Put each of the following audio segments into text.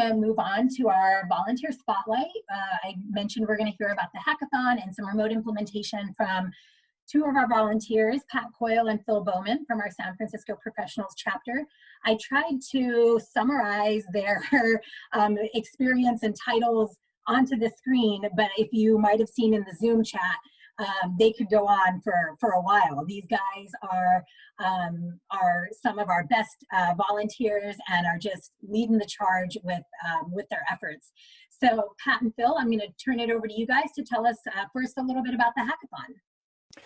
to move on to our volunteer spotlight. Uh, I mentioned we're going to hear about the hackathon and some remote implementation from two of our volunteers, Pat Coyle and Phil Bowman from our San Francisco Professionals chapter. I tried to summarize their um, experience and titles onto the screen, but if you might have seen in the Zoom chat, um, they could go on for, for a while. These guys are, um, are some of our best uh, volunteers and are just leading the charge with, um, with their efforts. So Pat and Phil, I'm gonna turn it over to you guys to tell us uh, first a little bit about the hackathon.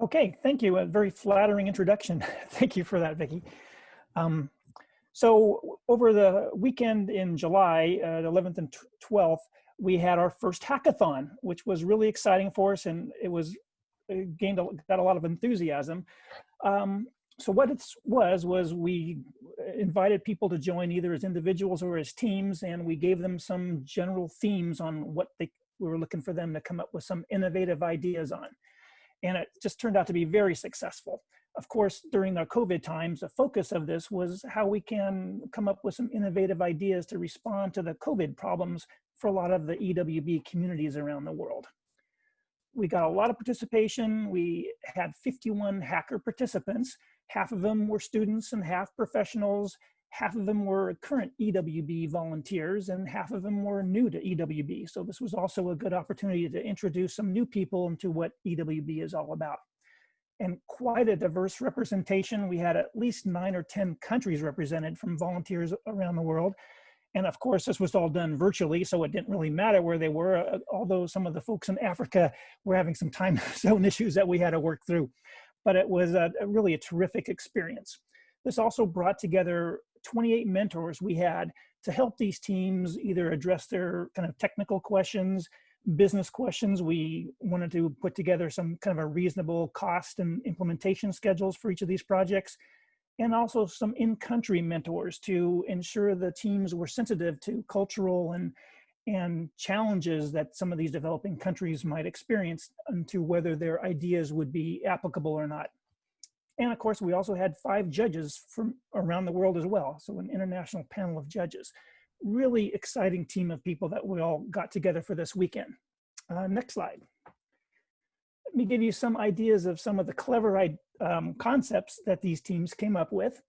Okay, thank you. A very flattering introduction. thank you for that, Vicki. Um, so over the weekend in July, uh, the 11th and 12th, we had our first hackathon, which was really exciting for us, and it was it gained a, got a lot of enthusiasm. Um, so what it was was we invited people to join either as individuals or as teams, and we gave them some general themes on what they we were looking for them to come up with some innovative ideas on, and it just turned out to be very successful. Of course, during the COVID times, the focus of this was how we can come up with some innovative ideas to respond to the COVID problems for a lot of the EWB communities around the world. We got a lot of participation. We had 51 hacker participants. Half of them were students and half professionals. Half of them were current EWB volunteers and half of them were new to EWB. So this was also a good opportunity to introduce some new people into what EWB is all about. And quite a diverse representation. We had at least nine or 10 countries represented from volunteers around the world. And of course, this was all done virtually, so it didn't really matter where they were, uh, although some of the folks in Africa were having some time zone issues that we had to work through. But it was a, a really a terrific experience. This also brought together 28 mentors we had to help these teams either address their kind of technical questions, business questions. We wanted to put together some kind of a reasonable cost and implementation schedules for each of these projects and also some in-country mentors to ensure the teams were sensitive to cultural and and challenges that some of these developing countries might experience and to whether their ideas would be applicable or not. And of course, we also had five judges from around the world as well. So an international panel of judges. Really exciting team of people that we all got together for this weekend. Uh, next slide. Let me give you some ideas of some of the clever um, concepts that these teams came up with.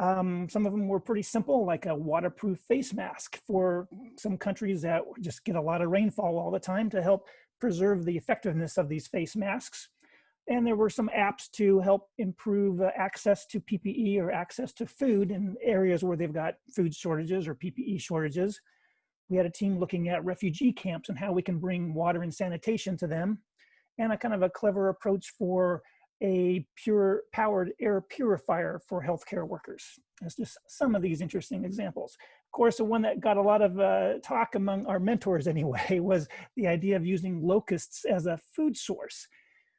Um, some of them were pretty simple, like a waterproof face mask for some countries that just get a lot of rainfall all the time to help preserve the effectiveness of these face masks. And there were some apps to help improve uh, access to PPE or access to food in areas where they've got food shortages or PPE shortages. We had a team looking at refugee camps and how we can bring water and sanitation to them and a kind of a clever approach for a pure powered air purifier for healthcare workers. That's just some of these interesting examples. Of course, the one that got a lot of uh, talk among our mentors anyway was the idea of using locusts as a food source.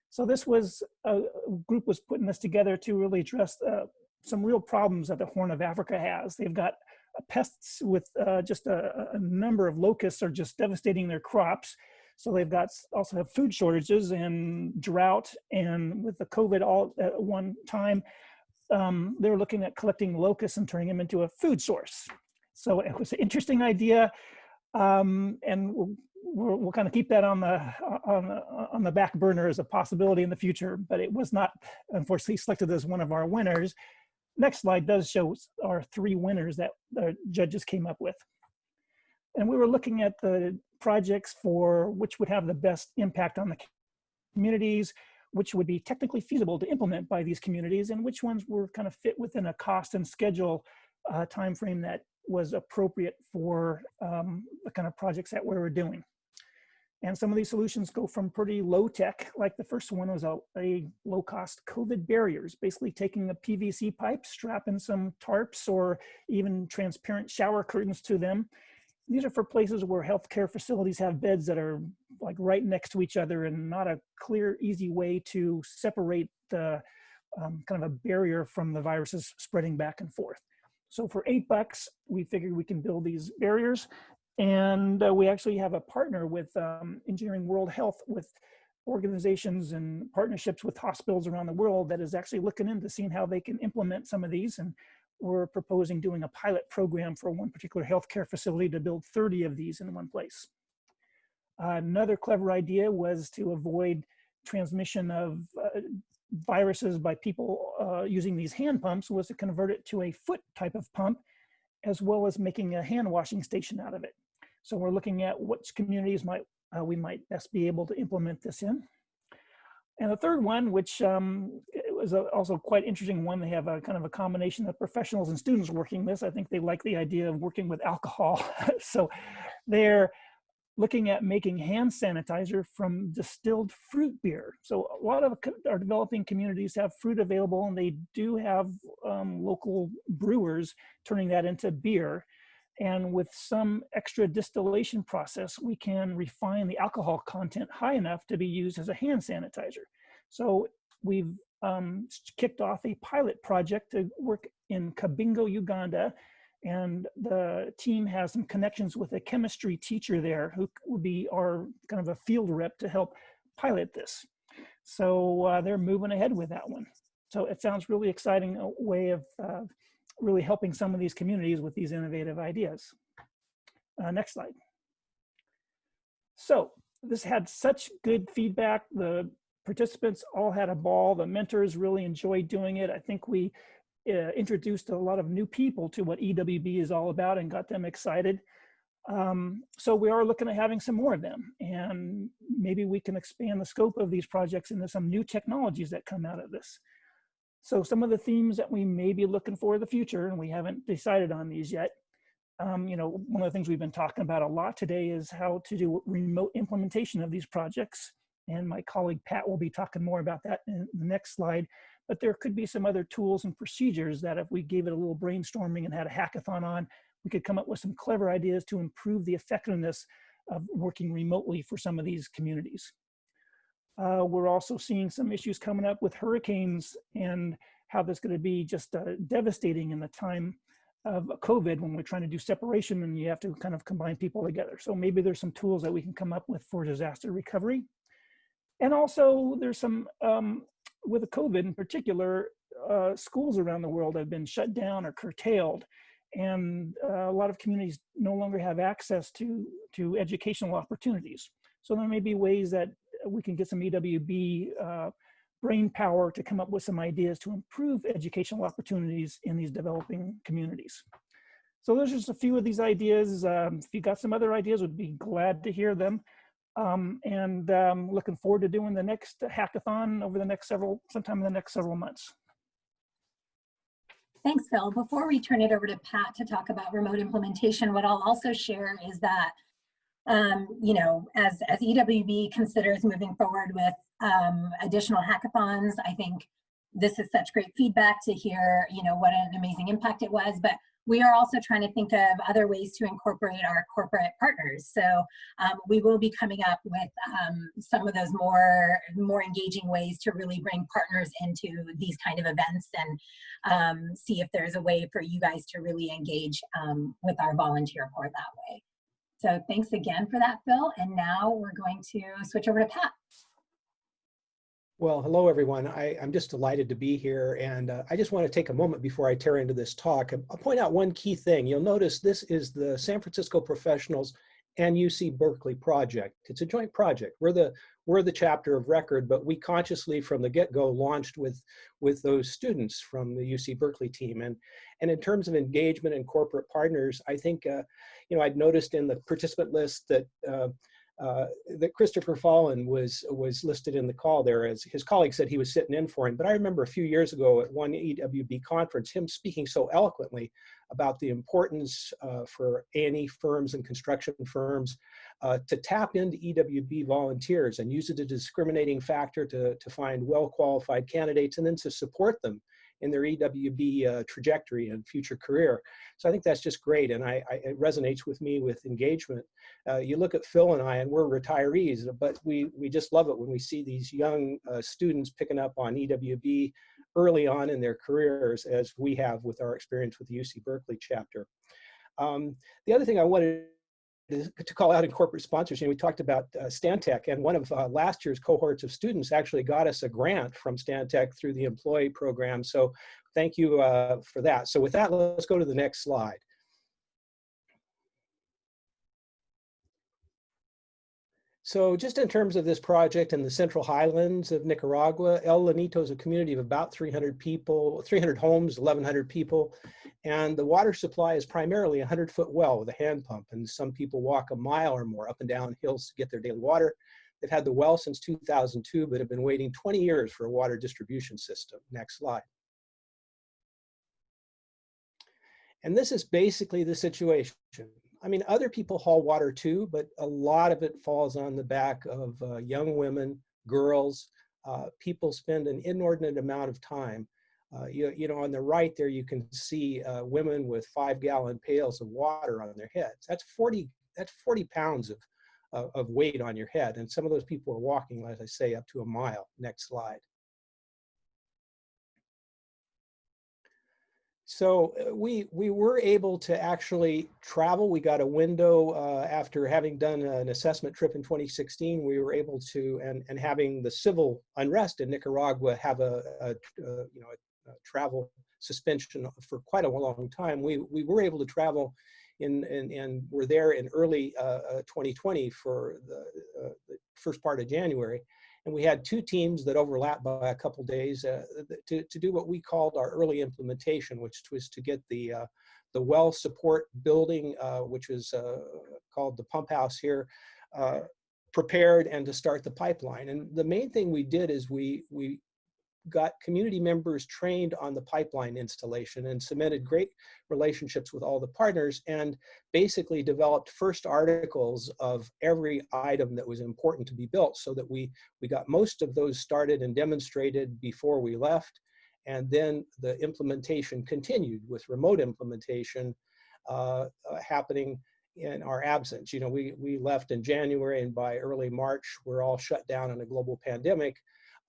So this was, a group was putting this together to really address uh, some real problems that the Horn of Africa has. They've got uh, pests with uh, just a, a number of locusts are just devastating their crops. So they've got also have food shortages and drought and with the COVID all at one time, um, they're looking at collecting locusts and turning them into a food source. So it was an interesting idea. Um, and we'll, we'll, we'll, kind of keep that on the, on the, on the back burner as a possibility in the future, but it was not unfortunately selected as one of our winners. Next slide does show our three winners that the judges came up with. And we were looking at the projects for which would have the best impact on the communities, which would be technically feasible to implement by these communities, and which ones were kind of fit within a cost and schedule uh, timeframe that was appropriate for um, the kind of projects that we were doing. And some of these solutions go from pretty low tech, like the first one was a, a low cost COVID barriers, basically taking a PVC pipe, strapping some tarps or even transparent shower curtains to them, these are for places where healthcare facilities have beds that are like right next to each other and not a clear, easy way to separate the um, kind of a barrier from the viruses spreading back and forth. So for eight bucks, we figured we can build these barriers. And uh, we actually have a partner with um, Engineering World Health with organizations and partnerships with hospitals around the world that is actually looking into seeing how they can implement some of these. And we're proposing doing a pilot program for one particular healthcare facility to build 30 of these in one place. another clever idea was to avoid transmission of uh, viruses by people uh, using these hand pumps was to convert it to a foot type of pump, as well as making a hand washing station out of it. So we're looking at which communities might uh, we might best be able to implement this in. And the third one, which um, was a, also quite interesting one, they have a kind of a combination of professionals and students working this. I think they like the idea of working with alcohol. so they're looking at making hand sanitizer from distilled fruit beer. So a lot of our developing communities have fruit available and they do have um, local brewers turning that into beer. And with some extra distillation process, we can refine the alcohol content high enough to be used as a hand sanitizer. So we've um, kicked off a pilot project to work in Kabingo, Uganda, and the team has some connections with a chemistry teacher there who will be our kind of a field rep to help pilot this. So uh, they're moving ahead with that one. So it sounds really exciting a way of uh, really helping some of these communities with these innovative ideas. Uh, next slide. So this had such good feedback. The participants all had a ball. The mentors really enjoyed doing it. I think we uh, introduced a lot of new people to what EWB is all about and got them excited. Um, so we are looking at having some more of them and maybe we can expand the scope of these projects into some new technologies that come out of this. So some of the themes that we may be looking for in the future, and we haven't decided on these yet, um, you know, one of the things we've been talking about a lot today is how to do remote implementation of these projects. And my colleague Pat will be talking more about that in the next slide. But there could be some other tools and procedures that if we gave it a little brainstorming and had a hackathon on, we could come up with some clever ideas to improve the effectiveness of working remotely for some of these communities. Uh, we're also seeing some issues coming up with hurricanes and how that's going to be just uh, devastating in the time of COVID when we're trying to do separation and you have to kind of combine people together. So maybe there's some tools that we can come up with for disaster recovery. And also there's some um, with COVID in particular, uh, schools around the world have been shut down or curtailed. And uh, a lot of communities no longer have access to, to educational opportunities. So there may be ways that we can get some EWB uh, brain power to come up with some ideas to improve educational opportunities in these developing communities. So there's just a few of these ideas. Um, if you got some other ideas, would be glad to hear them. Um, and um, looking forward to doing the next hackathon over the next several, sometime in the next several months. Thanks, Phil. Before we turn it over to Pat to talk about remote implementation, what I'll also share is that, um, you know, as, as EWB considers moving forward with um, additional hackathons, I think this is such great feedback to hear, you know, what an amazing impact it was, but we are also trying to think of other ways to incorporate our corporate partners. So um, we will be coming up with um, some of those more, more engaging ways to really bring partners into these kind of events and um, see if there's a way for you guys to really engage um, with our volunteer corps that way. So thanks again for that, Phil. And now we're going to switch over to Pat. Well, hello, everyone. I, am just delighted to be here. And uh, I just want to take a moment before I tear into this talk. I'll point out one key thing. You'll notice this is the San Francisco Professionals and UC Berkeley project. It's a joint project. We're the, we're the chapter of record, but we consciously from the get-go launched with, with those students from the UC Berkeley team. And, and in terms of engagement and corporate partners, I think, uh, you know, I'd noticed in the participant list that uh, uh, that Christopher Fallen was was listed in the call there as his colleague said he was sitting in for him. But I remember a few years ago at one EWB conference, him speaking so eloquently about the importance uh, for A&E firms and construction firms uh, to tap into EWB volunteers and use it as a discriminating factor to, to find well-qualified candidates and then to support them in their EWB uh, trajectory and future career. So I think that's just great, and I, I it resonates with me with engagement. Uh, you look at Phil and I, and we're retirees, but we we just love it when we see these young uh, students picking up on EWB early on in their careers, as we have with our experience with the UC Berkeley chapter. Um, the other thing I wanted to call out in corporate sponsors, you know, we talked about uh, Stantec, and one of uh, last year's cohorts of students actually got us a grant from Stantec through the employee program. So thank you uh, for that. So with that, let's go to the next slide. So just in terms of this project in the central highlands of Nicaragua, El Llanito is a community of about 300 people, 300 homes, 1,100 people. And the water supply is primarily a 100 foot well with a hand pump. And some people walk a mile or more up and down hills to get their daily water. They've had the well since 2002, but have been waiting 20 years for a water distribution system. Next slide. And this is basically the situation. I mean, other people haul water too, but a lot of it falls on the back of uh, young women, girls. Uh, people spend an inordinate amount of time. Uh, you, you know, on the right there, you can see uh, women with five gallon pails of water on their heads. That's 40, that's 40 pounds of, of weight on your head. And some of those people are walking, as I say, up to a mile. Next slide. So uh, we we were able to actually travel. We got a window uh, after having done an assessment trip in 2016. We were able to and and having the civil unrest in Nicaragua have a, a, a you know a, a, travel suspension for quite a long time. We we were able to travel in and and we're there in early uh, 2020 uh, for the, uh, the first part of January. And we had two teams that overlapped by a couple days uh, to, to do what we called our early implementation, which was to get the, uh, the well support building, uh, which was uh, called the pump house here, uh, prepared and to start the pipeline. And the main thing we did is we, we got community members trained on the pipeline installation and cemented great relationships with all the partners and basically developed first articles of every item that was important to be built so that we, we got most of those started and demonstrated before we left. And then the implementation continued with remote implementation uh, uh, happening in our absence. You know, we, we left in January and by early March, we're all shut down in a global pandemic.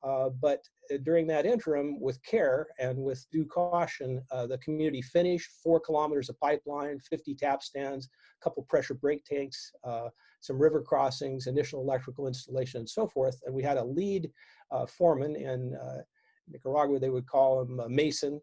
Uh, but during that interim, with care and with due caution, uh, the community finished four kilometers of pipeline, 50 tap stands, a couple pressure break tanks, uh, some river crossings, initial electrical installation, and so forth. And we had a lead foreman in Nicaragua, they would call him a Mason,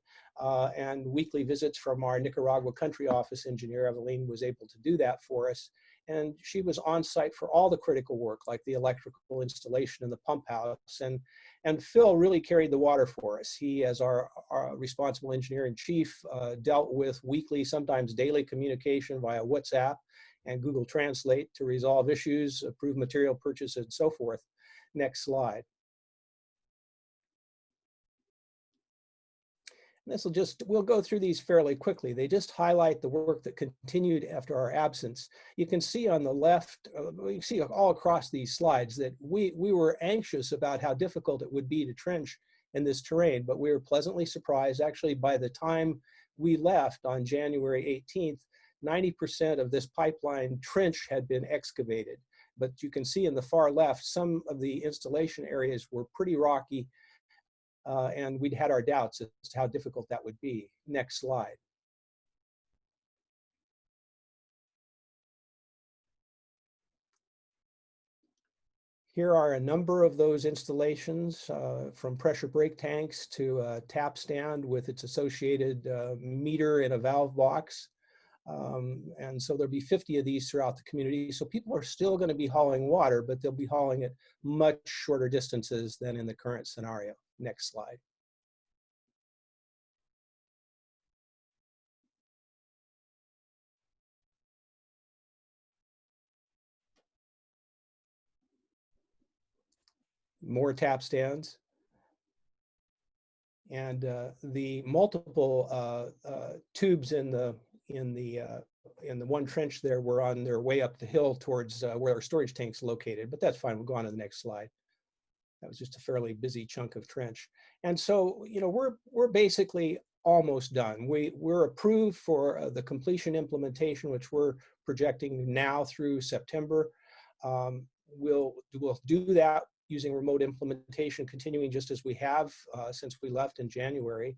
and weekly visits from our Nicaragua country office engineer, Evelyn, was able to do that for us and she was on site for all the critical work like the electrical installation in the pump house and and Phil really carried the water for us. He, as our, our responsible engineer in chief, uh, dealt with weekly, sometimes daily communication via WhatsApp and Google Translate to resolve issues, approve material purchase, and so forth. Next slide. This will just, we'll go through these fairly quickly. They just highlight the work that continued after our absence. You can see on the left, uh, you see all across these slides that we, we were anxious about how difficult it would be to trench in this terrain, but we were pleasantly surprised. Actually, by the time we left on January 18th, 90% of this pipeline trench had been excavated. But you can see in the far left, some of the installation areas were pretty rocky uh, and we'd had our doubts as to how difficult that would be. Next slide. Here are a number of those installations uh, from pressure break tanks to a tap stand with its associated uh, meter in a valve box. Um, and so there'll be 50 of these throughout the community. So people are still going to be hauling water, but they'll be hauling it much shorter distances than in the current scenario. Next slide. More tap stands. And uh, the multiple uh, uh, tubes in the in the uh, in the one trench there were on their way up the hill towards uh, where our storage tank's located. But that's fine. We'll go on to the next slide. That was just a fairly busy chunk of trench. And so, you know, we're, we're basically almost done. We, we're approved for uh, the completion implementation, which we're projecting now through September. Um, we'll, we'll do that using remote implementation, continuing just as we have uh, since we left in January.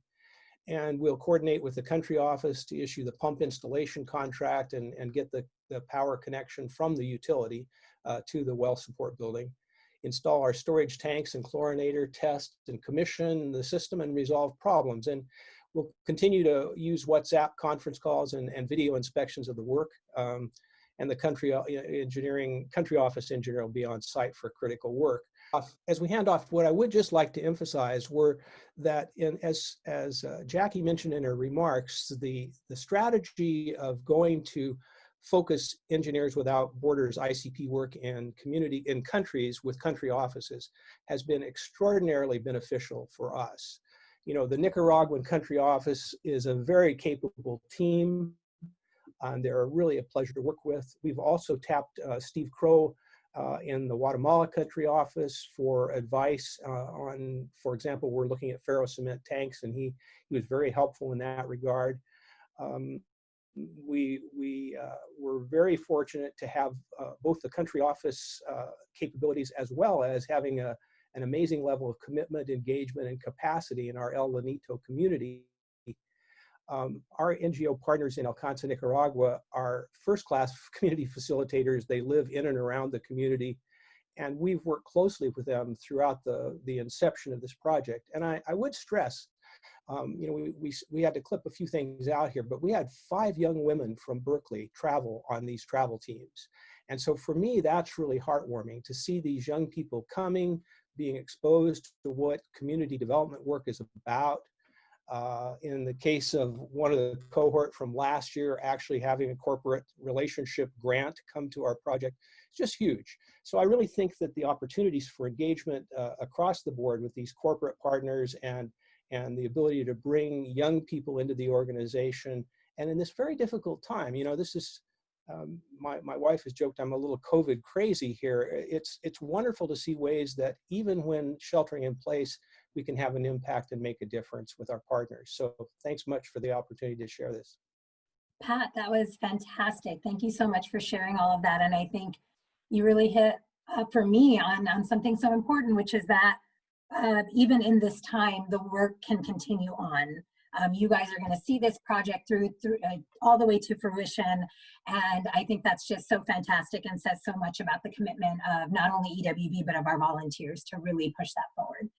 And we'll coordinate with the country office to issue the pump installation contract and, and get the, the power connection from the utility uh, to the well support building. Install our storage tanks and chlorinator, test and commission the system and resolve problems. And we'll continue to use WhatsApp conference calls and, and video inspections of the work. Um, and the country uh, engineering, country office engineer will be on site for critical work as we hand off, what I would just like to emphasize were that in, as, as uh, Jackie mentioned in her remarks, the, the strategy of going to focus Engineers Without Borders ICP work in community in countries with country offices has been extraordinarily beneficial for us. You know, the Nicaraguan country office is a very capable team and they're really a pleasure to work with. We've also tapped uh, Steve Crow uh, in the Guatemala country office for advice uh, on, for example, we're looking at ferro cement tanks and he, he was very helpful in that regard. Um, we we uh, were very fortunate to have uh, both the country office uh, capabilities as well as having a, an amazing level of commitment, engagement, and capacity in our El Llanito community um, our NGO partners in Alcanza, Nicaragua are first-class community facilitators. They live in and around the community. And we've worked closely with them throughout the, the inception of this project. And I, I would stress, um, you know, we, we, we had to clip a few things out here, but we had five young women from Berkeley travel on these travel teams. And so for me, that's really heartwarming to see these young people coming, being exposed to what community development work is about, uh, in the case of one of the cohort from last year, actually having a corporate relationship grant come to our project, it's just huge. So I really think that the opportunities for engagement uh, across the board with these corporate partners and, and the ability to bring young people into the organization, and in this very difficult time, you know, this is, um, my, my wife has joked I'm a little COVID crazy here. It's, it's wonderful to see ways that even when sheltering in place, we can have an impact and make a difference with our partners. So thanks much for the opportunity to share this. Pat, that was fantastic. Thank you so much for sharing all of that. And I think you really hit uh, for me on, on something so important, which is that uh, even in this time, the work can continue on. Um, you guys are going to see this project through, through uh, all the way to fruition. And I think that's just so fantastic and says so much about the commitment of not only EWB, but of our volunteers to really push that forward.